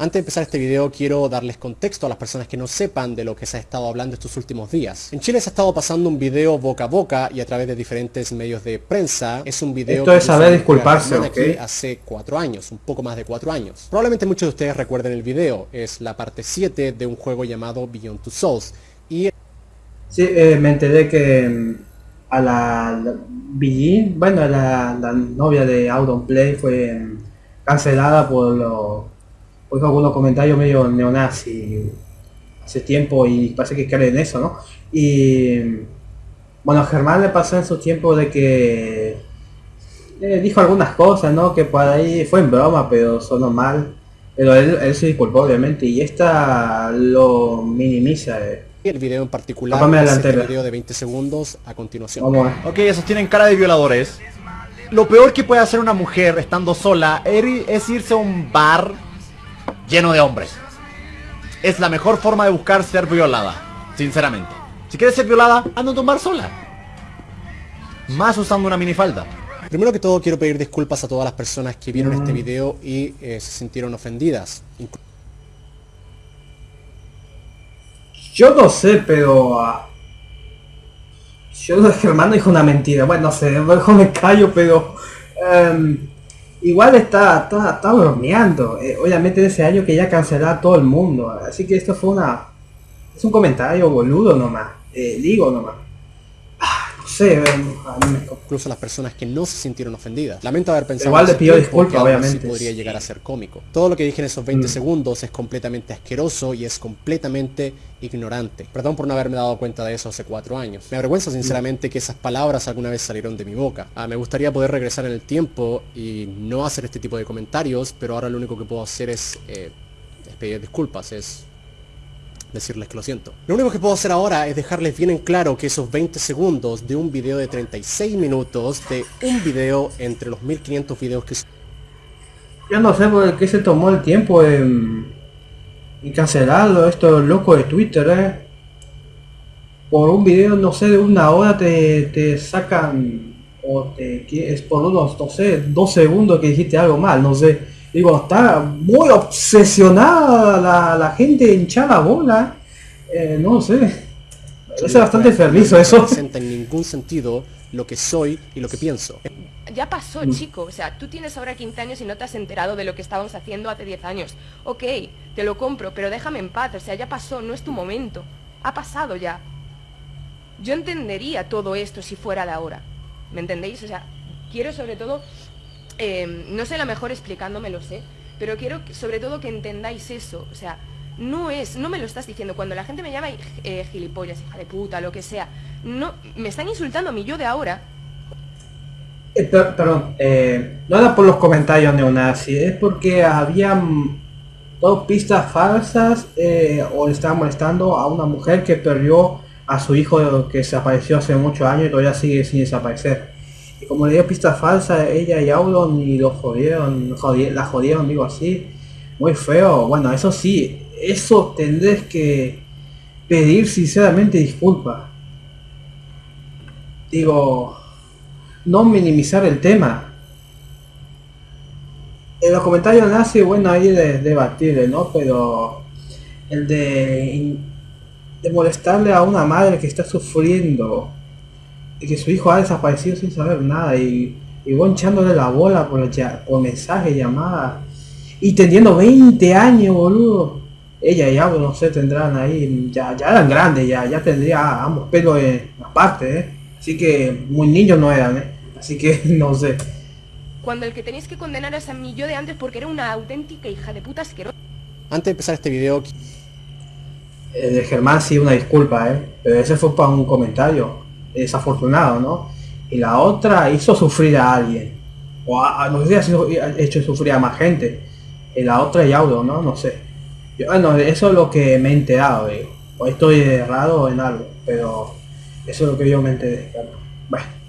Antes de empezar este video quiero darles contexto a las personas que no sepan de lo que se ha estado hablando estos últimos días. En Chile se ha estado pasando un video boca a boca y a través de diferentes medios de prensa. Es un video Esto es saber disculparse, aquí hace cuatro años, un poco más de cuatro años. Probablemente muchos de ustedes recuerden el video. Es la parte 7 de un juego llamado Beyond Two Souls. Y... Sí, eh, me enteré que mm, a la, la bueno, la, la novia de Play fue mm, cancelada por los oigo algunos comentarios medio neonazi hace tiempo y parece que creen en eso, ¿no? Y bueno, Germán le pasó en su tiempo de que eh, dijo algunas cosas, ¿no? Que por ahí fue en broma, pero sonó mal. Pero él, se disculpó, obviamente, y esta lo minimiza. Eh. El video en particular el video de 20 segundos a continuación. Ok, esos tienen cara de violadores. Lo peor que puede hacer una mujer estando sola es irse a un bar lleno de hombres. Es la mejor forma de buscar ser violada, sinceramente. Si quieres ser violada, anda a tomar sola. Más usando una minifalda. Primero que todo quiero pedir disculpas a todas las personas que vieron este mm. video y eh, se sintieron ofendidas. Yo no sé, pero... Uh, yo Germán dijo una mentira. Bueno, no sé, mejor me callo, pero... Em, Igual está, está, está bromeando. Eh, obviamente ese año que ya cancelará a todo el mundo. Así que esto fue una... Es un comentario boludo nomás. Eh, digo nomás. Incluso las personas que no se sintieron ofendidas. Lamento haber pensado Igual le pido disculpas, obviamente. podría llegar a ser cómico. Todo lo que dije en esos 20 mm. segundos es completamente asqueroso y es completamente ignorante. Perdón por no haberme dado cuenta de eso hace cuatro años. Me avergüenza sinceramente que esas palabras alguna vez salieron de mi boca. Ah, me gustaría poder regresar en el tiempo y no hacer este tipo de comentarios, pero ahora lo único que puedo hacer es, eh, pedir disculpas, es decirles que lo siento. Lo único que puedo hacer ahora es dejarles bien en claro que esos 20 segundos de un video de 36 minutos, de un video entre los 1500 videos que... Yo no sé por qué se tomó el tiempo en, en cancelarlo, esto loco de Twitter, eh. Por un video, no sé, de una hora te, te sacan, o te, es por unos, no sé, dos segundos que dijiste algo mal, no sé Digo, está muy obsesionada la, la gente hinchada bola. Eh, no sé. Es bastante enfermizo eso. No representa en ningún sentido lo que soy y lo que pienso. Ya pasó, mm. chico. O sea, tú tienes ahora 15 años y no te has enterado de lo que estábamos haciendo hace 10 años. Ok, te lo compro, pero déjame en paz. O sea, ya pasó, no es tu momento. Ha pasado ya. Yo entendería todo esto si fuera de ahora. ¿Me entendéis? O sea, quiero sobre todo Em, no sé la mejor explicándome, lo sé, pero quiero sobre todo que entendáis eso, o sea, no es, no me lo estás diciendo, cuando la gente me llama eh, gilipollas, hija de puta, lo que sea, no, me están insultando a mí yo de ahora. Eh, perdón, eh, no era por los comentarios neonazis, es porque habían dos pistas falsas o estaban molestando a una mujer que perdió a su hijo que desapareció hace muchos años y todavía sigue sin desaparecer. Y como le dio pista falsa, ella y Aulon y lo jodieron, la jodieron, digo así. Muy feo. Bueno, eso sí, eso tendrés que pedir sinceramente disculpas. Digo, no minimizar el tema. En los comentarios nace, bueno, ahí de, debatirle, ¿no? Pero el de molestarle a una madre que está sufriendo que su hijo ha desaparecido sin saber nada y, y echándole la bola por, por mensaje, llamada y teniendo 20 años, boludo. Ella y algo, no sé, tendrán ahí, ya, ya eran grandes, ya, ya tendría ambos pelos en aparte, ¿eh? Así que muy niños no eran, ¿eh? Así que no sé. Cuando el que tenéis que condenar es a mí yo de antes porque era una auténtica hija de puta asquerosa. Antes de empezar este video... Eh, de Germán sí, una disculpa, ¿eh? Pero ese fue para un comentario desafortunado, ¿no? Y la otra hizo sufrir a alguien. O a, no sé si ha hecho sufrir a más gente. Y la otra y audio, ¿no? No sé. bueno, eso es lo que me he enterado, digo. O estoy errado en algo, pero eso es lo que yo me enteré. Bueno.